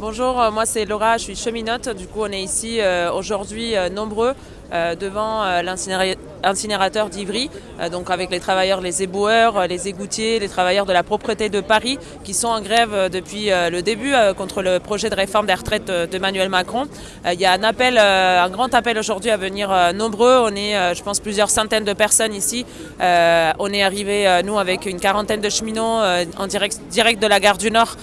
Bonjour, euh, moi c'est Laura, je suis cheminote. Du coup, on est ici euh, aujourd'hui euh, nombreux devant l'incinérateur d'Ivry, donc avec les travailleurs, les éboueurs, les égoutiers, les travailleurs de la propreté de Paris qui sont en grève depuis le début contre le projet de réforme des retraites d'Emmanuel Macron. Il y a un appel, un grand appel aujourd'hui à venir nombreux. On est, je pense, plusieurs centaines de personnes ici. On est arrivé, nous, avec une quarantaine de cheminots en direct, direct de la gare du Nord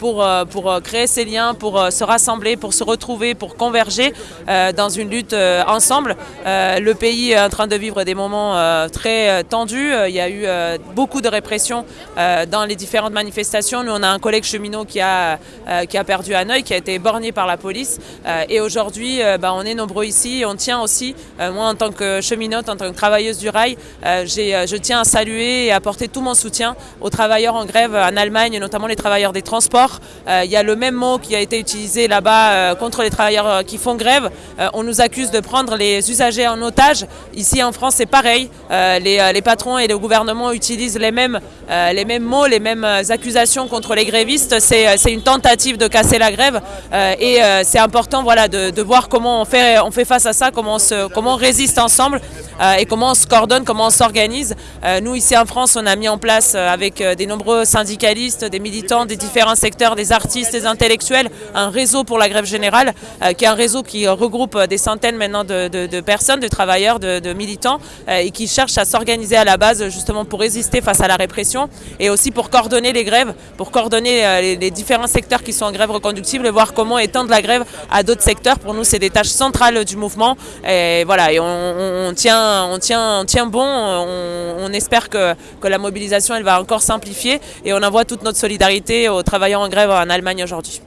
pour, pour créer ces liens pour euh, se rassembler, pour se retrouver, pour converger euh, dans une lutte euh, ensemble. le pays est en train de vivre des moments très tendus. Il y a eu beaucoup de répression dans les différentes manifestations. Nous, on a un collègue cheminot qui a, qui a perdu un œil, qui a été borné par la police. Et aujourd'hui, bah, on est nombreux ici. On tient aussi, moi en tant que cheminote, en tant que travailleuse du rail, je tiens à saluer et à apporter tout mon soutien aux travailleurs en grève en Allemagne, notamment les travailleurs des transports. Il y a le même mot qui a été utilisé là-bas euh, contre les travailleurs euh, qui font grève. Euh, on nous accuse de prendre les usagers en otage. Ici en France, c'est pareil. Les, patrons et le gouvernement utilisent les mêmes, les mêmes mots, les mêmes accusations contre les grévistes. C'est une tentative de casser la grève et c'est important voilà, de, voir comment on fait, on fait face à ça, comment on, comment on résiste ensemble et comment on se coordonne, comment on s'organise. nous, ici en France, on a mis en place avec des nombreux syndicalistes, des militants des différents secteurs, des artistes, des intellectuels, un réseau pour la grève générale, euh, qui est un réseau qui regroupe euh, des centaines maintenant de, personnes, de travailleurs, de, militants, euh, et qui cherche à s'organiser à la base justement pour résister face à la répression, et aussi pour coordonner les grèves, pour coordonner les, différents secteurs qui sont en grève reconductible, et voir comment étendre la grève à d'autres secteurs. Pour nous, c'est des tâches centrales du mouvement, et voilà, et on, tient, on, tient, tient bon, on, espère que, que la mobilisation, elle va encore simplifier, et on envoie toute notre solidarité aux travailleurs en grève en Allemagne aujourd'hui.